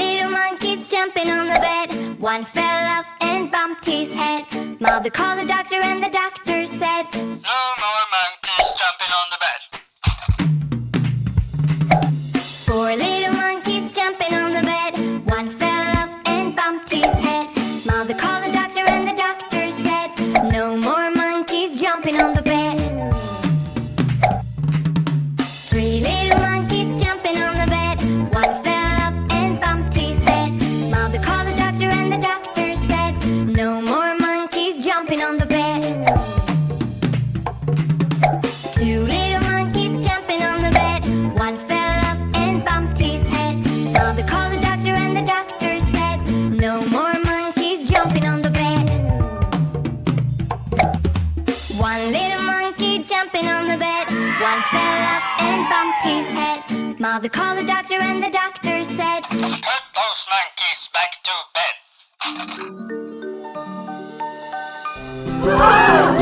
Little monkeys jumping on the bed. One fell off and bumped his head. Mother called the doctor and the doctor said bumped his head. Mother called the doctor and the doctor said, Put those monkeys back to bed. Whoa!